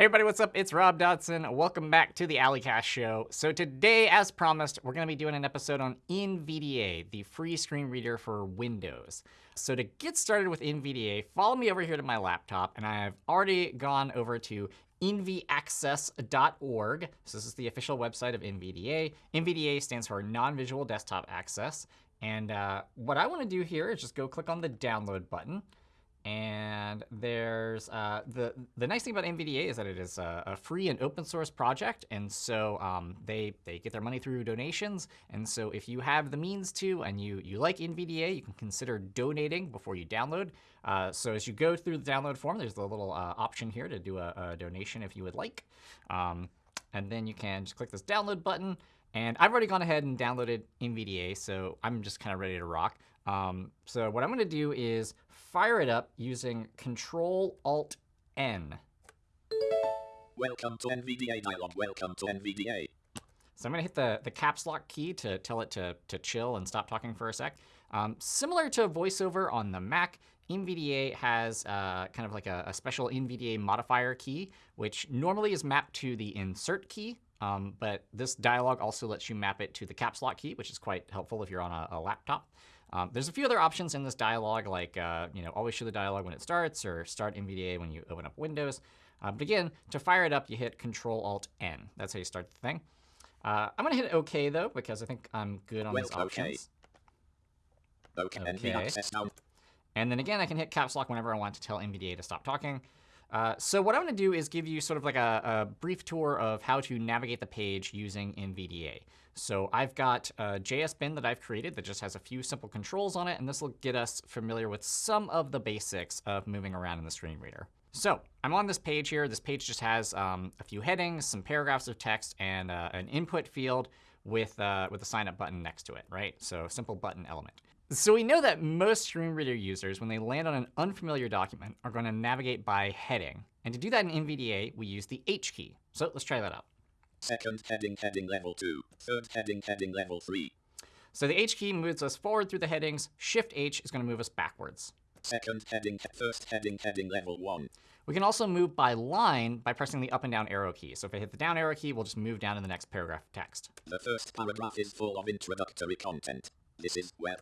Hey everybody, what's up? It's Rob Dodson. Welcome back to the A11ycasts show. So today, as promised, we're going to be doing an episode on NVDA, the free screen reader for Windows. So to get started with NVDA, follow me over here to my laptop, and I've already gone over to nvaccess.org. So this is the official website of NVDA. NVDA stands for Non-Visual Desktop Access. And uh, what I want to do here is just go click on the download button. And there's uh, the the nice thing about NVDA is that it is a, a free and open source project, and so um, they they get their money through donations. And so if you have the means to, and you you like NVDA, you can consider donating before you download. Uh, so as you go through the download form, there's the little uh, option here to do a, a, donation if you would like, um, and then you can just click this download button. And I've already gone ahead and downloaded NVDA, so I'm just kind of ready to rock. Um, so what I'm going to do is fire it up using Control Alt N. Welcome to NVDA dialog. Welcome to NVDA. So I'm going to hit the, the caps lock key to tell it to, to chill and stop talking for a sec. Um, similar to VoiceOver on the Mac, NVDA has uh, kind of like a, a, special NVDA modifier key, which normally is mapped to the insert key. Um, but this dialog also lets you map it to the caps lock key, which is quite helpful if you're on a, a laptop. Um, there's a few other options in this dialog, like uh, you know, always show the dialog when it starts, or start NVDA when you open up Windows. Uh, but again, to fire it up, you hit Control Alt N. That's how you start the thing. Uh, I'm going to hit OK though, because I think I'm good on well, these options. OK. OK. okay. And then again, I can hit caps lock whenever I want to tell NVDA to stop talking. Uh, so what I'm going to do is give you sort of like a, a, brief tour of how to navigate the page using NVDA. So I've got a JS bin that I've created that just has a few simple controls on it, and this will get us familiar with some of the basics of moving around in the screen reader. So I'm on this page here. This page just has um, a few headings, some paragraphs of text, and uh, an input field with, uh, with a sign up button next to it, right? So simple button element. So we know that most screen reader users, when they land on an unfamiliar document, are going to navigate by heading. And to do that in NVDA, we use the H key. So let's try that out. Second heading, heading level 2. Third heading, heading level 3. So the H key moves us forward through the headings. Shift H is going to move us backwards. Second heading, first heading, heading level 1. We can also move by line by pressing the up and down arrow key. So if I hit the down arrow key, we'll just move down to the next paragraph of text. The first paragraph is full of introductory content. This is where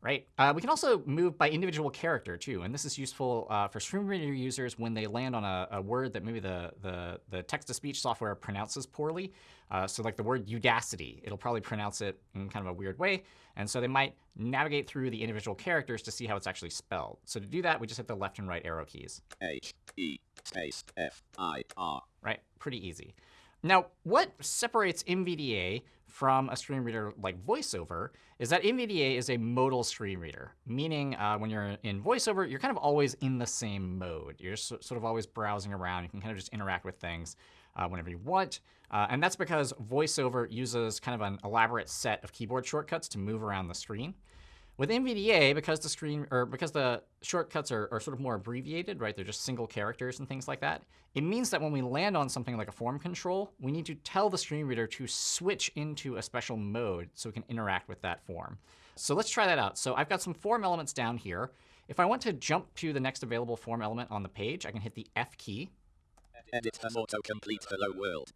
right? Uh, we can also move by individual character too, and this is useful uh, for screen reader users when they land on a, a word that maybe the, the, the text-to-speech software pronounces poorly. Uh, so like the word Udacity, it'll probably pronounce it in kind of a weird way, and so they might navigate through the individual characters to see how it's actually spelled. So to do that, we just hit the left and right arrow keys. H, E, space, F, I, R. Right, pretty easy. Now, what separates NVDA from a screen reader like VoiceOver is that NVDA is a modal screen reader, meaning uh, when you're in VoiceOver, you're kind of always in the same mode. You're sort of always browsing around. You can kind of just interact with things uh, whenever you want. Uh, and that's because VoiceOver uses kind of an elaborate set of keyboard shortcuts to move around the screen. With NVDA, because the screen or because the shortcuts are, are sort of more abbreviated, right? They're just single characters and things like that. It means that when we land on something like a form control, we need to tell the screen reader to switch into a special mode so we can interact with that form. So let's try that out. So I've got some form elements down here. If I want to jump to the next available form element on the page, I can hit the F key. Edit has autocomplete hello world.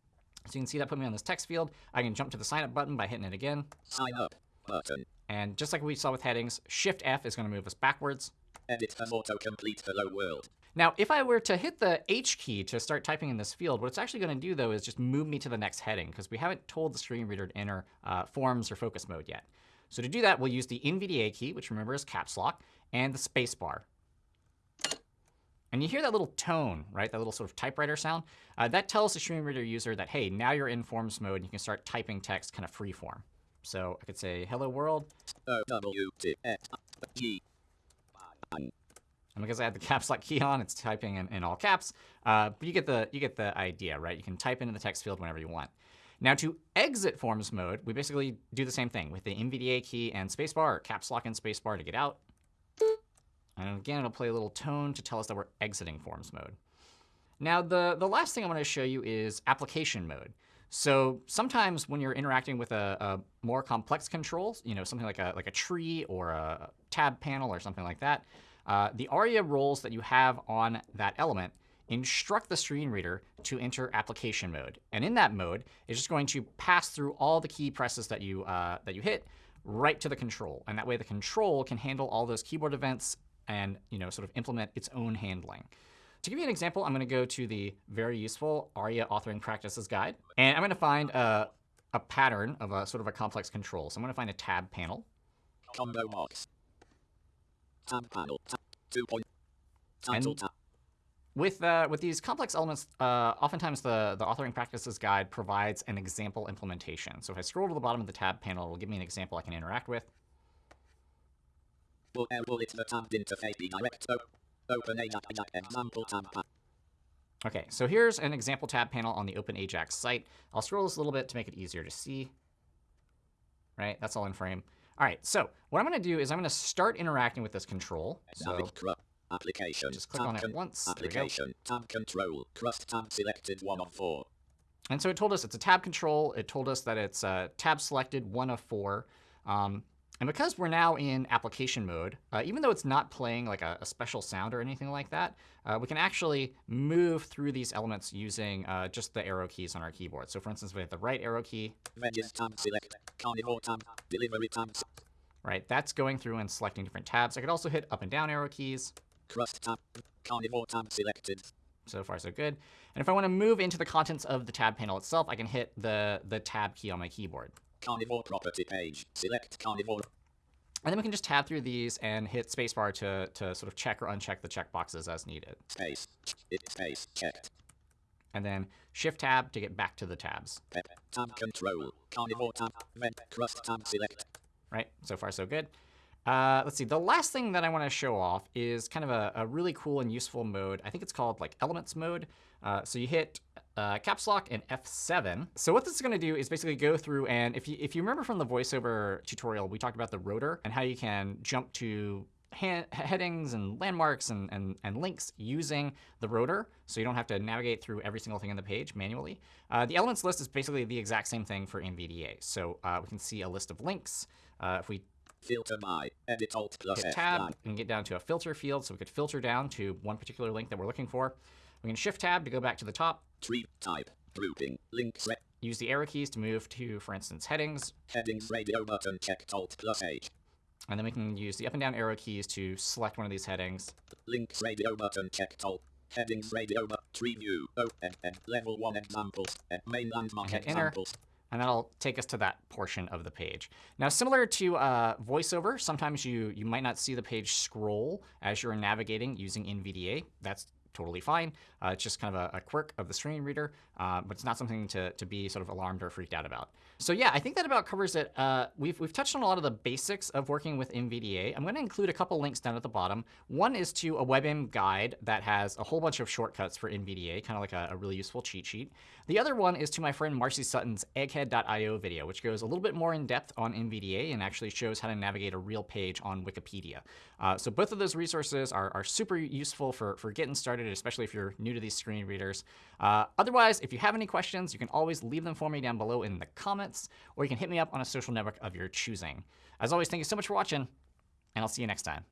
So you can see that put me on this text field. I can jump to the sign up button by hitting it again. Sign up button. And just like we saw with headings, Shift F is going to move us backwards. Edit has autocomplete hello world. Now, if I were to hit the H key to start typing in this field, what it's actually going to do, though, is just move me to the next heading, because we haven't told the screen reader to enter uh, forms or focus mode yet. So to do that, we'll use the NVDA key, which remember is caps lock, and the space bar. And you hear that little tone, right? That little sort of typewriter sound. Uh, that tells the screen reader user that, hey, now you're in forms mode, and you can start typing text kind of free form. So I could say hello world. And because I had the caps lock key on, it's typing in, in all caps. Uh, but you get the you get the idea, right? You can type into the text field whenever you want. Now to exit forms mode, we basically do the same thing with the NVDA key and spacebar, or caps lock and spacebar to get out. And again, it'll play a little tone to tell us that we're exiting forms mode. Now, the, the last thing I want to show you is application mode. So sometimes when you're interacting with a, a, more complex control, you know, something like a, like a tree or a tab panel or something like that, uh, the ARIA roles that you have on that element instruct the screen reader to enter application mode. And in that mode, it's just going to pass through all the key presses that you, uh, that you hit right to the control. And that way the control can handle all those keyboard events and you know, sort of implement its own handling. To give you an example, I'm going to go to the very useful ARIA authoring practices guide. And I'm going to find a, a pattern of a sort of a complex control. So I'm going to find a tab panel. Combo box. Tab panel. Tab. Two point. Title tab. With, uh, with these complex elements, uh, oftentimes the, the authoring practices guide provides an example implementation. So if I scroll to the bottom of the tab panel, it will give me an example I can interact with. Will L will it the tabbed interface be direct? Open a example tab OK, so here's an example tab panel on the OpenAjax site. I'll scroll this a little bit to make it easier to see. Right, that's all in frame. All right, so what I'm going to do is I'm going to start interacting with this control. So application. just click on it once. Application. Tab control. Crust tab selected one of four. And so it told us it's a tab control. It told us that it's uh, tab selected one of four. Um, and because we're now in application mode, uh, even though it's not playing like a, a special sound or anything like that, uh, we can actually move through these elements using uh, just the arrow keys on our keyboard. So for instance, we have the right arrow key, tab select. Delivery tab. right? That's going through and selecting different tabs. I could also hit up and down arrow keys. Crust tab. Carnivore selected. So far, so good. And if I want to move into the contents of the tab panel itself, I can hit the, the tab key on my keyboard. Carnivore property page. Select carnivore. And then we can just tab through these and hit spacebar to, to sort of check or uncheck the checkboxes as needed. Space. It space checked. And then shift tab to get back to the tabs. Pep. Tab control. Carnivore tab. Vent. Crust tab select. Right? So far, so good. Uh, let's see. The last thing that I want to show off is kind of a, a really cool and useful mode. I think it's called like Elements mode. Uh, so you hit uh, caps lock and F7. So what this is going to do is basically go through and if you if you remember from the voiceover tutorial, we talked about the rotor and how you can jump to headings and landmarks and, and, and links using the rotor, so you don't have to navigate through every single thing on the page manually. Uh, the elements list is basically the exact same thing for NVDA. So uh, we can see a list of links. Uh, if we Filter by. Edit alt plus hit tab, nine. can get down to a filter field, so we could filter down to one particular link that we're looking for. We can shift tab to go back to the top, Tree type. Grouping. Link set. use the arrow keys to move to, for instance, headings, Headings radio button checked alt plus H. and then we can use the up and down arrow keys to select one of these headings. Links radio button checked alt. Headings radio button tree view. O N N level one examples. N main landmark hit enter. And that'll take us to that portion of the page. Now, similar to uh, VoiceOver, sometimes you, you might not see the page scroll as you're navigating using NVDA. That's totally fine. Uh, it's just kind of a, a quirk of the screen reader, uh, but it's not something to, to be sort of alarmed or freaked out about. So yeah, I think that about covers it. Uh, we've, we've touched on a lot of the basics of working with NVDA. I'm going to include a couple links down at the bottom. One is to a WebAIM guide that has a whole bunch of shortcuts for NVDA, kind of like a, a really useful cheat sheet. The other one is to my friend Marcy Sutton's egghead.io video, which goes a little bit more in depth on NVDA and actually shows how to navigate a real page on Wikipedia. Uh, so both of those resources are, are super useful for, for getting started, especially if you're new to these screen readers. Uh, otherwise, if you have any questions, you can always leave them for me down below in the comments, or you can hit me up on a social network of your choosing. As always, thank you so much for watching, and I'll see you next time.